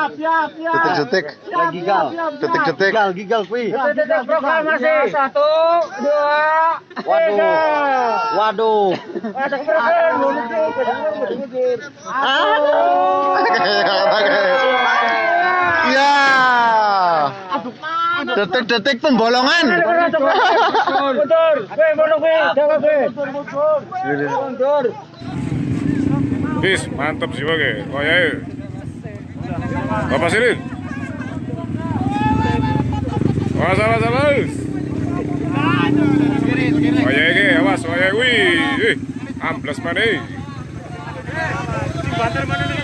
Siap, siap, siap. Detik-detik. Lagi gal. Detik-detik. Gigal, gigal kuy. Detik proklamasi. Satu, dua, Waduh. tiga. Waduh. Mundur, mundur. Ya. Detik-detik pembolongan. Mundur, mundur. Mundur. Bis, mantap sih bagi. Oh ya. Bapak Sirin. Awas, awas, awas. Ya, ke, awas, ya, wih, amplas mana? Nih, bantar? Mana nih,